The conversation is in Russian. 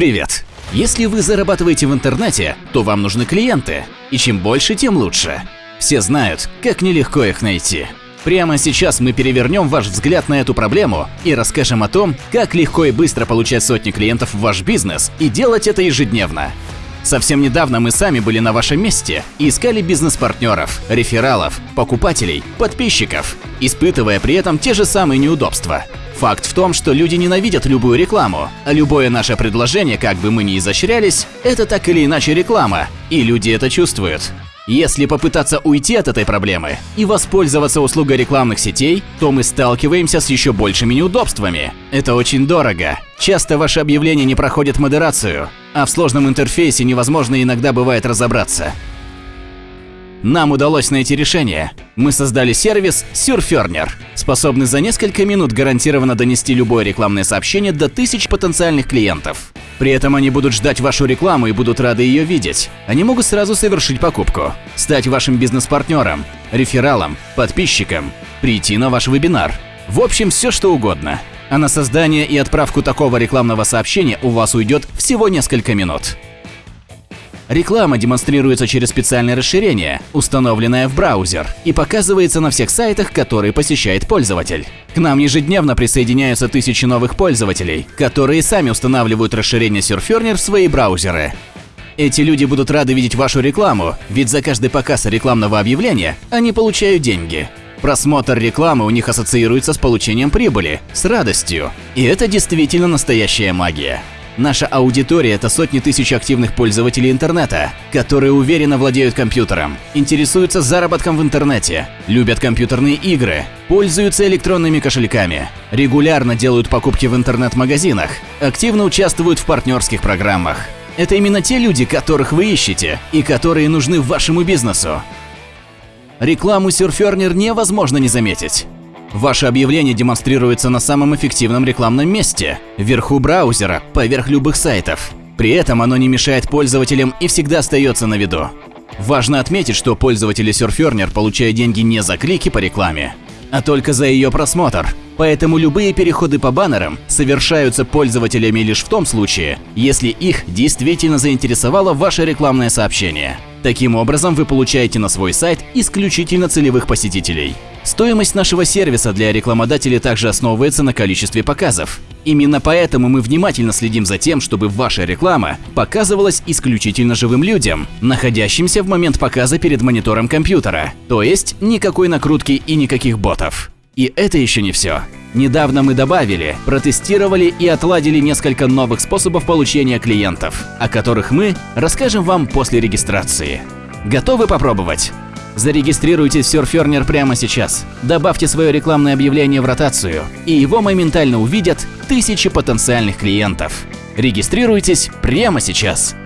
Привет! Если вы зарабатываете в интернете, то вам нужны клиенты. И чем больше, тем лучше. Все знают, как нелегко их найти. Прямо сейчас мы перевернем ваш взгляд на эту проблему и расскажем о том, как легко и быстро получать сотни клиентов в ваш бизнес и делать это ежедневно. Совсем недавно мы сами были на вашем месте и искали бизнес-партнеров, рефералов, покупателей, подписчиков, испытывая при этом те же самые неудобства. Факт в том, что люди ненавидят любую рекламу, а любое наше предложение, как бы мы ни изощрялись, это так или иначе реклама, и люди это чувствуют. Если попытаться уйти от этой проблемы и воспользоваться услугой рекламных сетей, то мы сталкиваемся с еще большими неудобствами. Это очень дорого. Часто ваши объявления не проходят модерацию, а в сложном интерфейсе невозможно иногда бывает разобраться. Нам удалось найти решение. Мы создали сервис Surferner, способный за несколько минут гарантированно донести любое рекламное сообщение до тысяч потенциальных клиентов. При этом они будут ждать вашу рекламу и будут рады ее видеть. Они могут сразу совершить покупку, стать вашим бизнес-партнером, рефералом, подписчиком, прийти на ваш вебинар. В общем, все что угодно. А на создание и отправку такого рекламного сообщения у вас уйдет всего несколько минут. Реклама демонстрируется через специальное расширение, установленное в браузер, и показывается на всех сайтах, которые посещает пользователь. К нам ежедневно присоединяются тысячи новых пользователей, которые сами устанавливают расширение Surferner в свои браузеры. Эти люди будут рады видеть вашу рекламу, ведь за каждый показ рекламного объявления они получают деньги. Просмотр рекламы у них ассоциируется с получением прибыли, с радостью. И это действительно настоящая магия. Наша аудитория – это сотни тысяч активных пользователей интернета, которые уверенно владеют компьютером, интересуются заработком в интернете, любят компьютерные игры, пользуются электронными кошельками, регулярно делают покупки в интернет-магазинах, активно участвуют в партнерских программах. Это именно те люди, которых вы ищете и которые нужны вашему бизнесу. Рекламу Surferner невозможно не заметить. Ваше объявление демонстрируется на самом эффективном рекламном месте – вверху браузера, поверх любых сайтов. При этом оно не мешает пользователям и всегда остается на виду. Важно отметить, что пользователи Surferner получают деньги не за клики по рекламе, а только за ее просмотр. Поэтому любые переходы по баннерам совершаются пользователями лишь в том случае, если их действительно заинтересовало ваше рекламное сообщение. Таким образом, вы получаете на свой сайт исключительно целевых посетителей. Стоимость нашего сервиса для рекламодателей также основывается на количестве показов. Именно поэтому мы внимательно следим за тем, чтобы ваша реклама показывалась исключительно живым людям, находящимся в момент показа перед монитором компьютера, то есть никакой накрутки и никаких ботов. И это еще не все. Недавно мы добавили, протестировали и отладили несколько новых способов получения клиентов, о которых мы расскажем вам после регистрации. Готовы попробовать? Зарегистрируйтесь в Surferner прямо сейчас. Добавьте свое рекламное объявление в ротацию, и его моментально увидят тысячи потенциальных клиентов. Регистрируйтесь прямо сейчас.